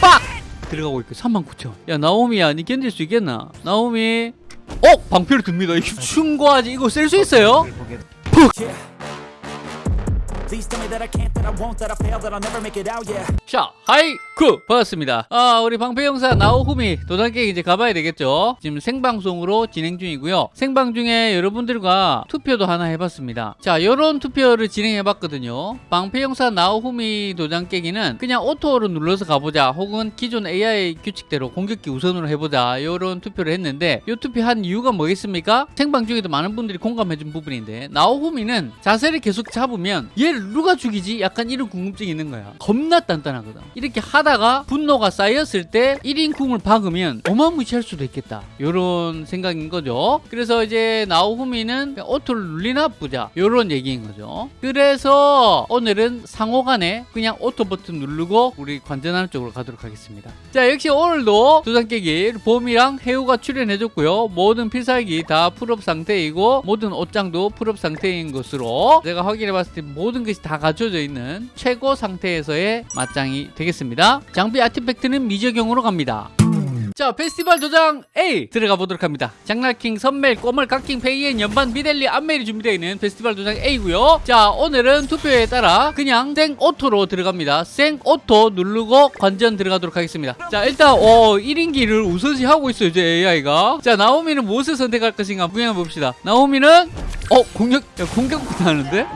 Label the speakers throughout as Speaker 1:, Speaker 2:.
Speaker 1: 빡! 들어가고 있고 39,000. 야 나오미야 니 견딜 수 있겠나? 나오미 어? 방패를 듭니다. 이거 충고하지 이거 쓸 수 있어요?
Speaker 2: Yeah.
Speaker 1: 자, 하이 쿠 반갑습니다. 아, 우리 방패 용사 나오후미 도장 깨기 이제 가봐야 되겠죠? 지금 생방송으로 진행 중이고요. 생방 중에 여러분들과 투표도 하나 해봤습니다. 자, 요런 투표를 진행해봤거든요. 방패 용사 나오후미 도장 깨기는 그냥 auto로 눌러서 가보자, 혹은 기존 AI 규칙대로 공격기 우선으로 해보자, 요런 투표를 했는데 요 투표한 이유가 뭐겠습니까? 생방 중에도 많은 분들이 공감해준 부분인데 나오후미는 자세를 계속 잡으면 얘를 누가 죽이지? 약간 이런 궁금증이 있는 거야. 겁나 단단하거든. 이렇게 하다 가 분노가 쌓였을 때 1인 궁을 박으면 어마무시할 수도 있겠다. 요런 생각인 거죠. 그래서 이제 나오후미는 그냥 auto를 눌리나 보자. 요런 얘기인 거죠. 그래서 오늘은 상호간에 그냥 auto 버튼 누르고 우리 관전하는 쪽으로 가도록 하겠습니다. 자, 역시 오늘도 도장 깨기 봄이랑 해우가 출연해줬고요. 모든 필살기 다 full up 상태이고 모든 옷장도 full up 상태인 것으로 제가 확인해봤을 때 모든 것이 다 갖춰져 있는 최고 상태에서의 맞짱이 되겠습니다. 장비 artifact는 미적용으로 갑니다. 자 페스티벌 도장 A 들어가 보도록 합니다. 장날킹 선멜 꼬멀 각킹 페이엔 연반 미델리 안멜이 준비되어 있는 페스티벌 도장 A고요. 자 오늘은 투표에 따라 그냥 생 auto로 들어갑니다. 생 auto 누르고 관전 들어가도록 하겠습니다. 자 일단 어 1인기를 우선시 하고 있어요 이제 AI가. 자 나오미는 무엇을 선택할 것인가 구경해 봅시다. 나오미는 어 공격 야, 공격부터 하는데?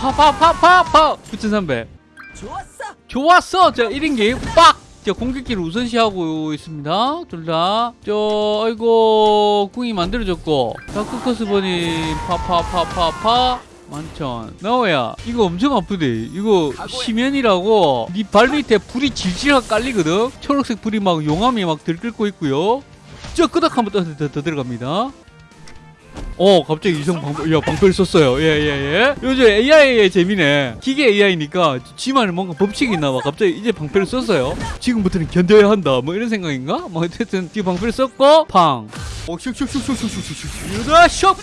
Speaker 1: 파파파파파! 9300
Speaker 2: 좋았어!
Speaker 1: 좋았어. 자 1인기 빡! 자 공격기를 우선시하고 있습니다. 둘 다. 저 아이고 궁이 만들어졌고. 다크커스버니 파파파파파. 만천. 나오야. 이거 엄청 아프대. 이거 심연이라고. 네발 밑에 불이 질질하게 깔리거든. 초록색 불이 막 용암이 막 들끓고 있고요. 저 끄덕 한번 더, 더, 더 들어갑니다 어 갑자기 이성 방패 야 방패를 썼어요 예예 예 요즘 AI의 재미네 기계 AI니까 지만은 뭔가 법칙이 있나 봐 갑자기 이제 방패를 썼어요 지금부터는 견뎌야 한다 뭐 이런 생각인가 뭐 어쨌든 지금 방패를 썼고 팡 어, 슉슉슉슉슉슉슉슉 유다 슉!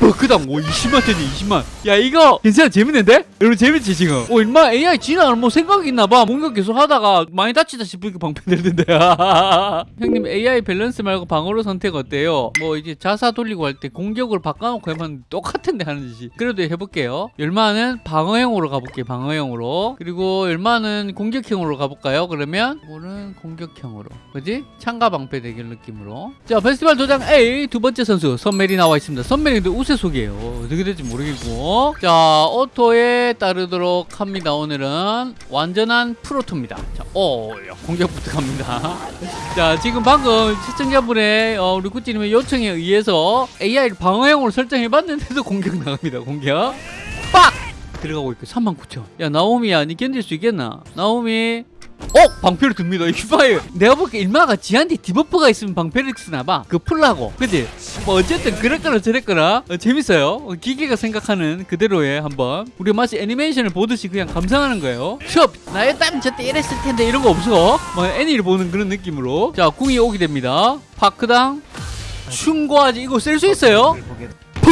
Speaker 1: 뭐, 그다음, 오, 20만 되지, 20만. 야, 이거, 괜찮아, 재밌는데? 여러분, 재밌지, 지금? 오, 인마 AI 진화는 뭐 생각이 있나봐. 뭔가 계속 하다가 많이 다치다 싶으니까 방패 들던데. 형님, AI 밸런스 말고 방어로 선택 어때요? 뭐, 이제 자사 돌리고 할 때 공격을 바꿔놓고 해봤는데 똑같은데 하는 짓이. 그래도 해볼게요. 열마는 방어형으로 가볼게요, 방어형으로. 그리고 열마는 공격형으로 가볼까요? 그러면, 이거는 공격형으로. 그지? 창가 방패 대결 느낌으로. 자, 페스티벌 도장 A 두 번째 선수 선멜이 나와 있습니다. 선멜인데 우세속이에요. 어떻게 될지 모르겠고. 자, 오토에 따르도록 합니다. 오늘은 완전한 프로토입니다. 자, 오, 야, 공격부터 갑니다. 자, 지금 방금 시청자분의 어, 우리 구찌님의 요청에 의해서 AI를 방어형으로 설정해봤는데도 공격 나갑니다. 공격. 빡! 들어가고 있고 39,000. 야, 나오미야, 니 견딜 수 있겠나? 나오미. 어? 방패를 듭니다. 이봐요 내가 볼게 일마가 지한테 debuff가 있으면 방패를 쓰나봐. 그 풀라고. 그지? 뭐 어쨌든 그랬거나 저랬거나 어, 재밌어요. 어, 기계가 생각하는 그대로의 한번. 우리 마치 애니메이션을 보듯이 그냥 감상하는 거예요. 숍! 나였다면 저때 이랬을 텐데 이런 거 없어. 뭐 애니를 보는 그런 느낌으로. 자, 궁이 오게 됩니다. 파크당. 충고하지. 이거 쓸 수 있어요?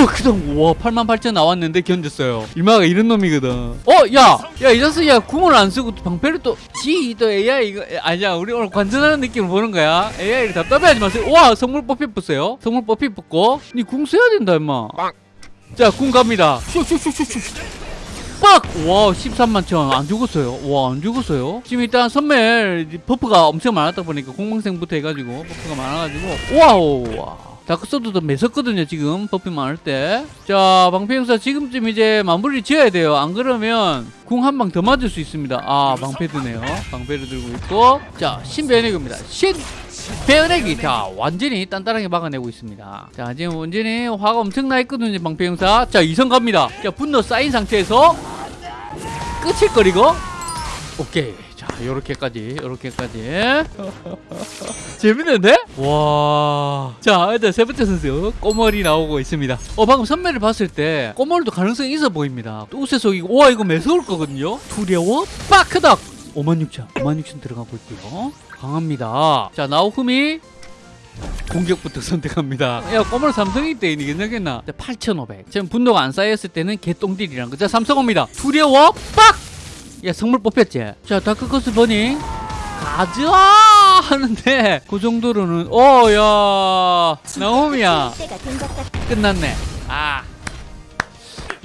Speaker 1: 퍽크당 와 8만 8천 나왔는데 견뎠어요. 이마가 이런 놈이거든. 어 야 야 이 자식야 궁을 안 쓰고 방패를 또 지 또 AI 이거 아니야 우리 오늘 관전하는 느낌을 보는 거야. AI를 답답해하지 마세요. 와 성물 뽑히 뽑어요. 성물 뽑히 뽑고. 니 궁 써야 된다 임마. 자궁 갑니다. 슉슉슉슉슉 빡! 와 13만 천 안 죽었어요. 와 안 죽었어요. 지금 일단 선멜 버프가 엄청 많았다 보니까 공방생부터 해가지고 버프가 많아가지고. 와우 와 다크소드도 매섭거든요 지금. 버피 많을 때 자 방패 형사 지금쯤 이제 마무리 지어야 돼요. 안 그러면 궁 한 방 더 맞을 수 있습니다. 아 방패 드네요. 방패를 들고 있고. 자 신배내기입니다. 신 배어내기. 자 완전히 단단하게 막아내고 있습니다. 자 지금 완전히 화가 엄청 나 있거든요 방패 형사. 자 이성 갑니다. 자 분노 쌓인 상태에서 끝일거리고. 오케이. 자 요렇게까지 요렇게까지. 재밌는데? 와. 자, 일단 세 번째 선수 꼬멀이 나오고 있습니다. 어, 방금 선매를 봤을 때 꼬멀도 가능성이 있어 보입니다. 또 우세속이고, 와, 이거 매서울 거거든요. 두려워? 빠크닥! 56,000. 56,000 들어가고 있고요. 강합니다. 자, 나오쿠미. 공격부터 선택합니다. 야, 꼬멀 삼성이 때 이니 괜찮겠나? 8,500. 지금 분노가 안 쌓였을 때는 개똥딜이란 거. 자, 삼성입니다. 두려워? 빡! 야, 성물 뽑혔지? 자, 다크커스 버닝. 가자 하는데 그 정도로는 나오미야
Speaker 3: 때가 된것 같아.
Speaker 1: 끝났네 아.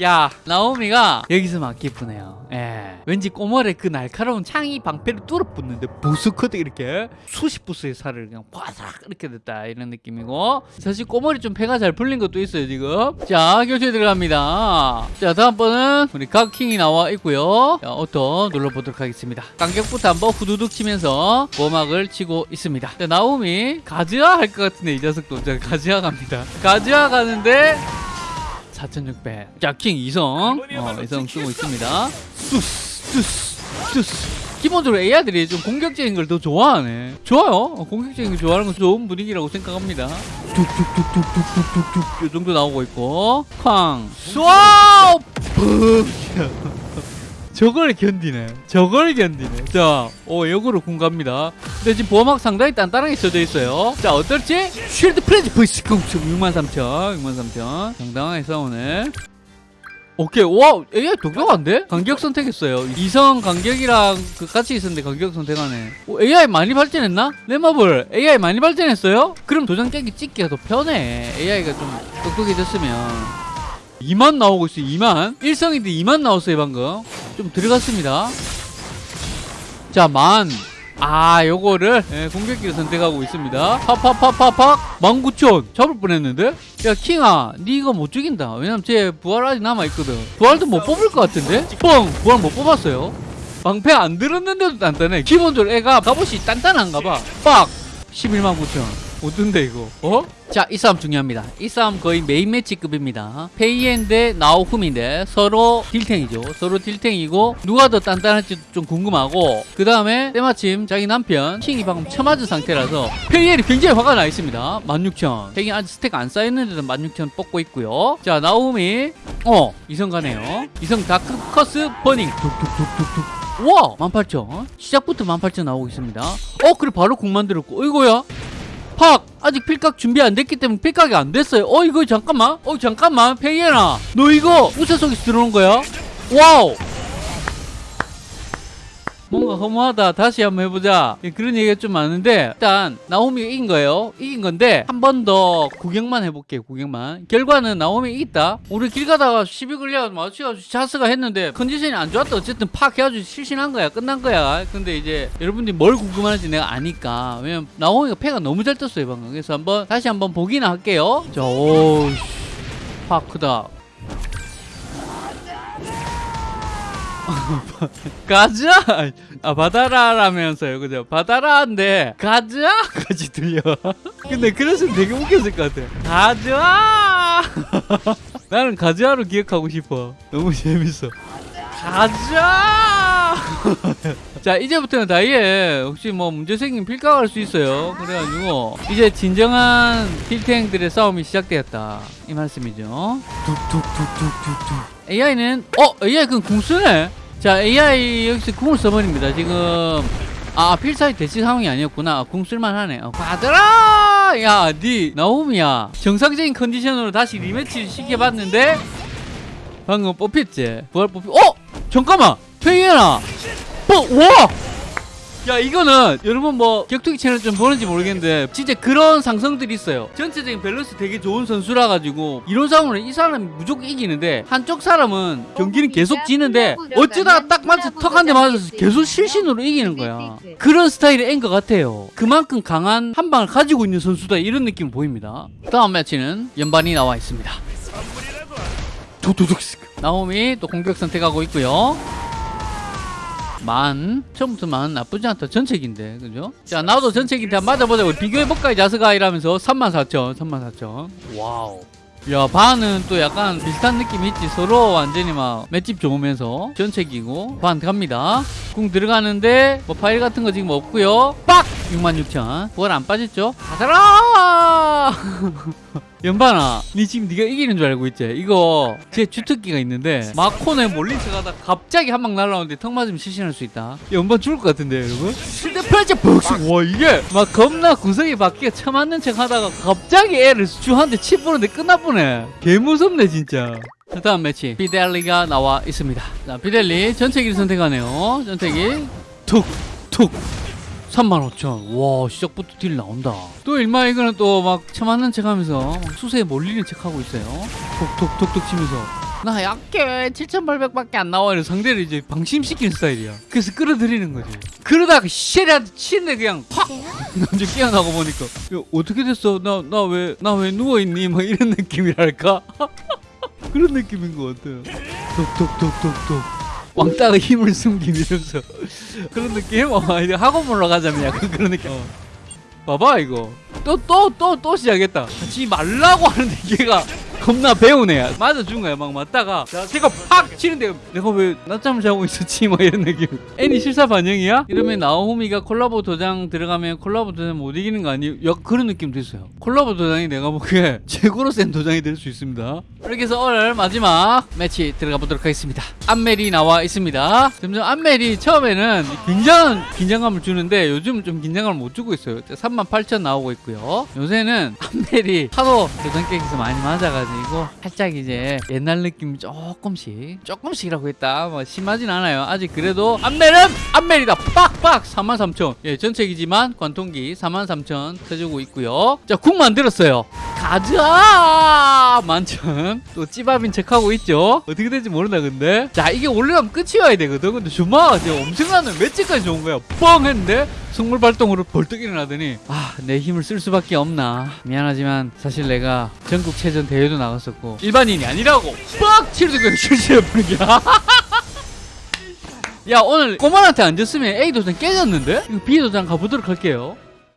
Speaker 1: 야 나오미가 여기서 막 기쁘네요. 예. 왠지 꼬멀의 그 날카로운 창이 방패를 뚫어붙는데 부스커드 이렇게 수십 부스의 살을 그냥 바삭 이렇게 됐다 이런 느낌이고. 사실 꼬멀이 좀 패가 잘 풀린 것도 있어요 지금. 자 교체 들어갑니다. 자 다음번은 우리 각킹이 나와 있고요. 자 오토 눌러보도록 하겠습니다. 간격부터 한번 후두둑 치면서 보막을 치고 있습니다. 자 나오미 가즈아 할 것 같은데 이 녀석도. 자 가즈아 갑니다. 가즈아 가는데 4600 자킹 이성. 어, 이성 쓰고 있습니다. 뚜스 뚜스 뚜스 기본적으로 AI들이 좀 공격적인 걸 더 좋아하네. 좋아요. 어, 공격적인 걸 좋아하는 건 좋은 분위기라고 생각합니다. 뚝뚝뚝뚝뚝뚝뚝 요 정도 나오고 있고. 쾅. 쏘아 저걸 견디네. 저걸 견디네. 자, 오, 역으로 군 갑니다. 근데 지금 보호막 상당히 단단하게 써져 있어요. 자, 어떨지? 쉴드 프레즈 보이스 공축 63,000. 63,000. 당당하게 싸우네. 오케이. 와, AI 독특한데? 간격 선택했어요. 이성 간격이랑 그 같이 있었는데 간격 선택하네. 오, AI 많이 발전했나? 레마블, AI 많이 발전했어요? 그럼 도장 깨기 찍기가 더 편해. AI가 좀 똑똑해졌으면. 2만 나오고 있어요 2만 1성인데 2만 나왔어요 방금 좀 들어갔습니다. 자만. 아 요거를 예, 공격기를 선택하고 있습니다. 팍팍팍팍팍. 19,000 잡을 뻔했는데? 야 킹아 니 이거 못 죽인다. 왜냐면 제 부활 아직 남아있거든. 부활도 못 뽑을 것 같은데? 뻥 부활 못 뽑았어요. 방패 안 들었는데도 단단해. 기본적으로 애가 갑옷이 단단한가 봐빡! 11만 9천 어떤데 이거. 어? 자 이 싸움 중요합니다. 이 싸움 거의 메인 매치급입니다. 페이엔 대 나오미인데 서로 딜탱이죠. 서로 딜탱이고 누가 더 단단할지 좀 궁금하고 그 다음에 때마침 자기 남편 킹이 방금 처맞은 상태라서 페이엔이 굉장히 화가 나 있습니다. 16,000 페이엔 아직 스택 안 쌓였는데도 16,000 뽑고 있고요. 자 나오미 어 이성 가네요. 이성 dark curse burning. 툭툭툭툭툭. 우와 18,000 시작부터 18,000 나오고 있습니다. 어 그래 바로 국 만들었고. 어이구야 팍! 아직 필각 준비 안 됐기 때문에 필각이 안 됐어요. 어, 이거 잠깐만. 어, 잠깐만. 페이에나. 너 이거 우세 속에서 들어오는 거야? wow! 뭔가 허무하다. 다시 한번 해보자. 예, 그런 얘기가 좀 많은데, 일단, 나오미가 이긴 거예요. 이긴 건데, 한 번 더 구경만 해볼게요. 구경만. 결과는 나오미 이겼다. 우리 길 가다가 시비 걸려가지고 마주쳐가지고 자스가 했는데, 컨디션이 안 좋았다. 어쨌든 팍 해가지고 실신한 거야. 끝난 거야. 근데 이제, 여러분들이 뭘 궁금하는지 내가 아니까. 왜냐면, 나오미가 패가 너무 잘 떴어요, 방금. 그래서 한번, 다시 한번 보기나 할게요. 자, 오, 씨. 팍 크다. 가자! 아, 바다라라면서요. 그죠? 바다라인데, 가자! 까지 들려. 근데 그래서 되게 웃겼을 것 같아. 가자! 나는 가자로 기억하고 싶어. 너무 재밌어. 가자! 자, 이제부터는 다이에 혹시 뭐 문제 생기면 필각할 수 있어요. 그래가지고, 이제 진정한 딜탱들의 싸움이 시작되었다. 이 말씀이죠. 툭툭툭툭툭툭. AI는, 어, AI 그럼 궁 쓰네? 자, AI 여기서 궁을 써버립니다. 지금, 아, 필살기 대치 상황이 아니었구나. 궁 쓸만하네. 어, 받아라! 야, 니, 나오미야. 정상적인 컨디션으로 다시 rematch 시켜봤는데, 방금 뽑혔지? 부활 뽑혔, 어! 잠깐만! 페이에나! 뭐, 와! 야 이거는 여러분 뭐 격투기 채널 좀 보는지 모르겠는데 진짜 그런 상성들이 있어요 전체적인 밸런스 되게 좋은 선수라 가지고 상황을 이 사람이 무조건 이기는데 한쪽 사람은 경기는 계속 지는데 어쩌다가 딱 맞춰 턱 한 대 맞아서 계속 실신으로 이기는 거야 그런 스타일의 앤것 같아요 그만큼 강한 한 방을 가지고 있는 선수다 이런 느낌 보입니다 다음 매치는 연반이 나와 있습니다 도도독 나오미 또 공격 선택하고 있고요. 만 처음부터 만 나쁘지 않다. 전책인데 그죠? 자 나도 전책인데 맞아보자 우리 비교해볼까 이 자스가 이러면서 34,000 34,000 wow. 야 반은 또 약간 비슷한 느낌이 있지. 서로 완전히 막 맷집 좋으면서 전책이고 반 갑니다. 궁 들어가는데 뭐 파일 같은 거 지금 없고요. 빡! 66,000 부활 안 빠졌죠? 가자라 연반아 니 지금 네가 이기는 줄 알고 있지? 이거 제 주특기가 있는데 마콘에 몰린 척하다 갑자기 한 방 날라오는데 턱 맞으면 실신할 수 있다. 연반 죽을 것 같은데 여러분? 실대 펼쳐 벅씩 와 이게 막 겁나 구석이 바뀌어 처맞는 척 하다가 갑자기 애를 주한테 치 보는데 끝나보네. 개 무섭네 진짜. 자, 다음 매치. 비델리가 나와 있습니다. 자 비델리 전체기를 선택하네요. 전체기. 툭툭 35,000. 와, 시작부터 딜 나온다. 또 일마 이거는 또 막 처맞는 척 하면서 막 수세에 몰리는 척 하고 있어요. 톡톡톡톡 치면서. 나 약해. 7,800밖에 안 나와. 이런 상대를 이제 방심시키는 스타일이야. 그래서 끌어들이는 거지. 그러다가 쉐리한테 치는데 그냥 확! 남자 깨어나고 보니까. 야, 어떻게 됐어? 나, 나 왜, 나 왜 누워있니? 막 이런 느낌이랄까? 그런 느낌인 것 같아요. 톡톡톡톡톡. 왕따가 힘을 숨긴 이러면서 그런 느낌? 어, 이제 학원 올라가자면 약간 그런 느낌. 어. 봐봐 이거 또 또 또 또 시작했다. 하지 말라고 하는데 걔가 겁나 애야. 맞아준 거야 막 맞다가 자, 걔가 팍 치는데 내가 왜 낮잠을 자고 있었지 뭐 이런 느낌. 애니 실사 반영이야? 이러면 나오미가 콜라보 도장 들어가면 콜라보 도장 못 이기는 거 아니에요? 약 그런 느낌도 있어요. 콜라보 도장이 내가 보기에 최고로 센 도장이 될 수 있습니다. 이렇게 해서 오늘 마지막 매치 들어가 보도록 하겠습니다. 안멜이 나와 있습니다. 점점 안멜이 처음에는 굉장한 긴장감을 주는데 요즘 좀 긴장감을 못 주고 있어요. 38,000 나오고 있고요. 요새는 안멜이 하도 도장 깨기에서 많이 맞아가지고 살짝 이제 옛날 느낌 조금씩 조금씩이라고 했다. 뭐 심하진 않아요. 아직 그래도 안멜은 안멜이다. 빡빡 43,000. 예, 전체기지만 관통기 43,000 쳐주고 있고요. 자, 국 만들었어요. 가자! 만천. 또 찌밥인 척하고 있죠? 어떻게 될지 모른다, 근데. 자, 이게 올라가면 끝이어야 되거든. 근데 주마가 지금 엄청나는 맷집까지 좋은 거야. 뻥! 했는데, 성물 발동으로 벌떡 일어나더니, 아, 내 힘을 쓸 수밖에 없나. 미안하지만, 사실 내가 전국체전 대회도 나갔었고, 일반인이 아니라고! 빡! 실수해버린 거야. 야, 오늘 꼬만한테 안 졌으면 A 도장 깨졌는데? B 도장 가보도록 할게요.